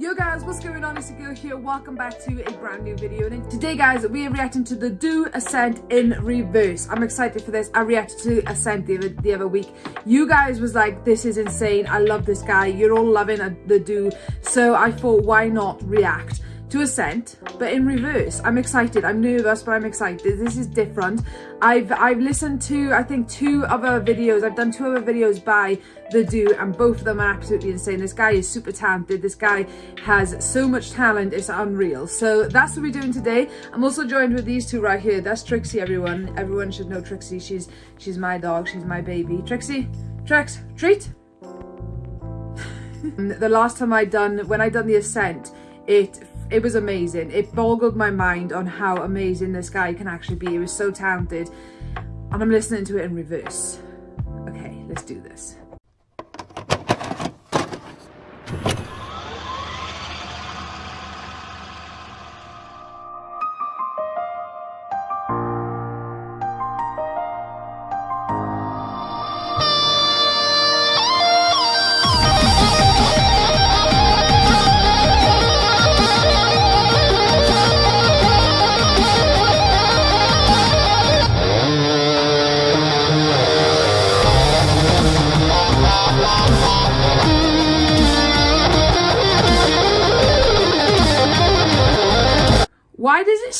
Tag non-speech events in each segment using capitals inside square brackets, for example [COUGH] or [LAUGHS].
Yo guys, what's going on? It's girl here. Welcome back to a brand new video. And today guys, we are reacting to the Doo Ascent in reverse. I'm excited for this. I reacted to Ascent the other, the other week. You guys was like, this is insane. I love this guy. You're all loving the Doo. So I thought, why not react? To Ascent, but in reverse. I'm excited. I'm nervous, but I'm excited. This is different. I've I've listened to I think two other videos. I've done two other videos by the Doo, and both of them are absolutely insane. This guy is super talented. This guy has so much talent. It's unreal. So that's what we're doing today. I'm also joined with these two right here. That's Trixie. Everyone, everyone should know Trixie. She's she's my dog. She's my baby. Trixie, Trix, treat. [LAUGHS] the last time I done when I done the Ascent, it it was amazing. It boggled my mind on how amazing this guy can actually be. He was so talented. And I'm listening to it in reverse. Okay, let's do this.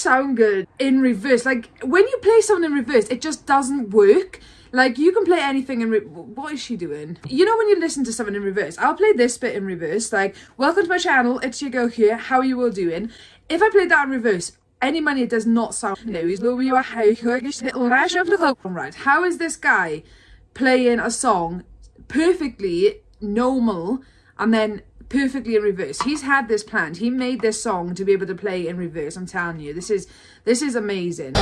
Sound good in reverse? Like, when you play something in reverse, it just doesn't work. Like, you can play anything in... what is she doing? You know when you listen to something in reverse? I'll play this bit in reverse. Like, welcome to my channel. It's your girl here. How are you all doing? If I played that in reverse, any money does not sound news. Right, how is this guy playing a song perfectly normal and then perfectly in reverse. He's had this planned. He made this song to be able to play in reverse. I'm telling you, this is this is amazing.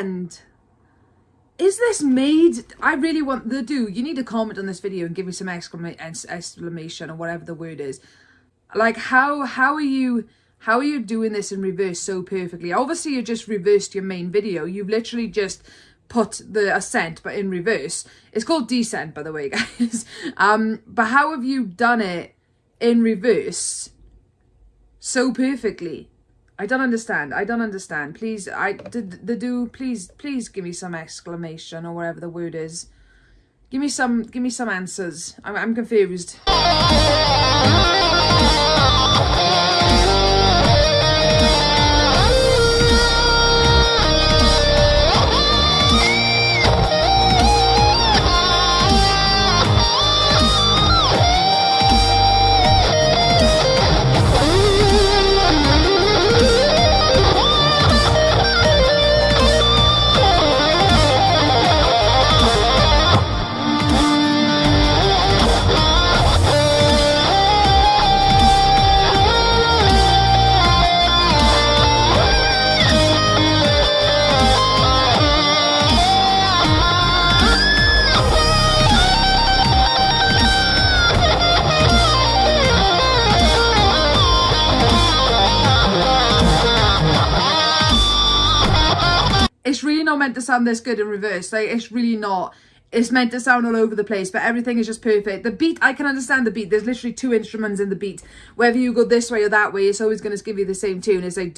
Understand. Is this made? I really want the Doo. You need to comment on this video and give me some exclamation or whatever the word is. Like how how are you how are you doing this in reverse so perfectly? Obviously you just reversed your main video. You've literally just put the ascent but in reverse. It's called descent by the way [LAUGHS] guys. Um but how have you done it in reverse so perfectly? I don't understand. I don't understand. Please, I did the Doo. Please, please give me some exclamation or whatever the word is. Give me some. Give me some answers. I'm, I'm confused. Not meant to sound this good in reverse. Like, it's really not. It's meant to sound all over the place, but everything is just perfect. The beat, I can understand the beat. There's literally two instruments in the beat. Whether you go this way or that way, it's always going to give you the same tune. It's like...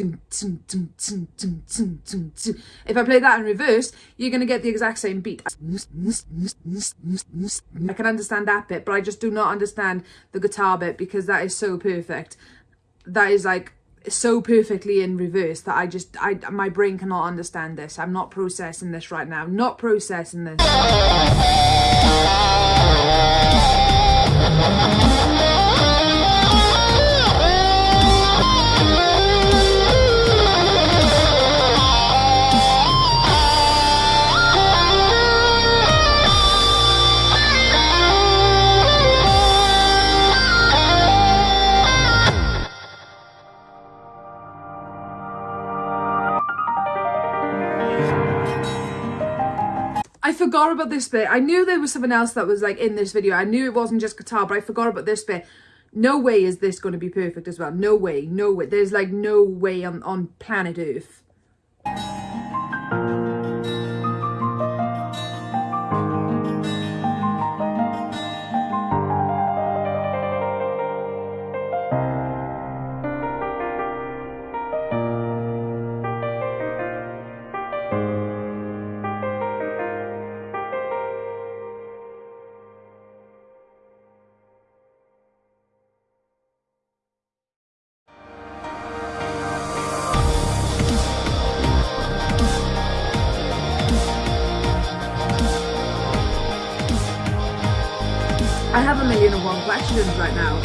If I play that in reverse, you're going to get the exact same beat. I can understand that bit, but I just do not understand the guitar bit because that is so perfect. That is like so perfectly in reverse that I just, I my brain cannot understand this. I'm not processing this right now. Not processing this. Forgot about this bit. I knew there was something else that was like in this video. I knew it wasn't just guitar, but I forgot about this bit. No way is this going to be perfect as well. No way. No way. There's like no way on, on planet Earth. I have a million and one questions right now.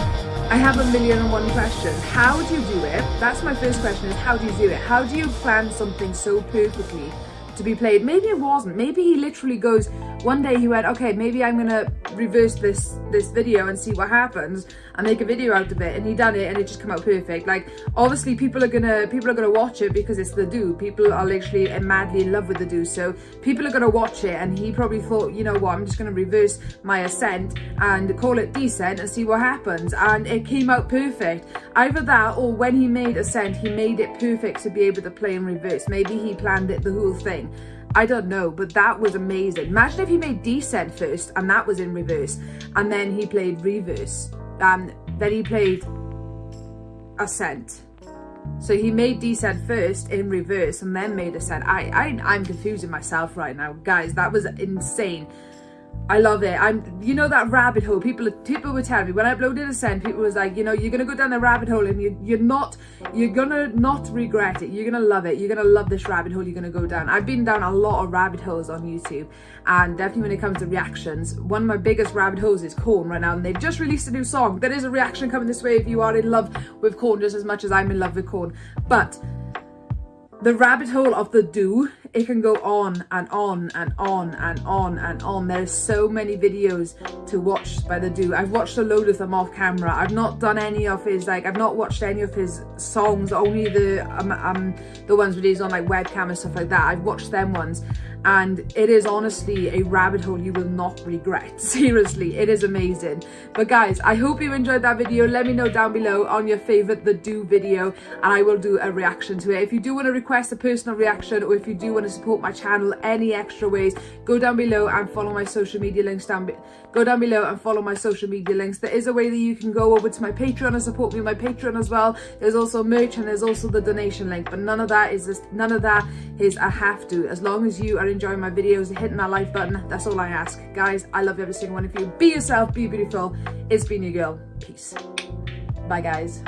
I have a million and one questions. How do you do it? That's my first question is how do you do it? How do you plan something so perfectly to be played? Maybe it wasn't. Maybe he literally goes, one day he went, okay, maybe I'm gonna reverse this this video and see what happens and make a video out of it. And he done it and it just come out perfect. Like obviously people are gonna people are gonna watch it because it's the Doo. People are literally madly in love with the Doo. So people are gonna watch it and he probably thought you know what i'm just gonna reverse my ascent and call it descent and see what happens. And it came out perfect. Either that or when he made ascent he made it perfect to be able to play in reverse. Maybe he planned it the whole thing I don't know, but that was amazing. Imagine if he made Descent first and that was in reverse, and then he played Reverse, and then he played Ascent. So he made Descent first in reverse and then made Ascent. I, I, I'm confusing myself right now. Guys, that was insane. I love it. I'm, you know, that rabbit hole. People, people were telling me when I uploaded Ascent, people was like, you know, you're gonna go down the rabbit hole and you, you're not, you're gonna not regret it. You're gonna love it. You're gonna love this rabbit hole. You're gonna go down. I've been down a lot of rabbit holes on YouTube, and definitely when it comes to reactions, one of my biggest rabbit holes is Korn right now, and they've just released a new song. There is a reaction coming this way if you are in love with Korn just as much as I'm in love with Korn, but the rabbit hole of the Doo it can go on and on and on and on and on. There's so many videos to watch by the Doo i've watched a load of them off camera. I've not done any of his like i've not watched any of his songs only the um, um the ones where he's on like webcam and stuff like that. I've watched them ones. And it is honestly a rabbit hole you will not regret. [LAUGHS] Seriously it is amazing. But guys i hope you enjoyed that video. Let me know down below on your favorite the Doo video and i will do a reaction to it. If you do want to request a personal reaction or if you do want to support my channel any extra ways go down below and follow my social media links down go down below and follow my social media links. There is a way that you can go over to my patreon and support me on my patreon as well. There's also merch and there's also the donation link but none of that is just none of that is a have to. As long as you are enjoying my videos hitting that like button that's all i ask. Guys i love every single one of you. Be yourself be beautiful. It's been your girl. Peace. Bye guys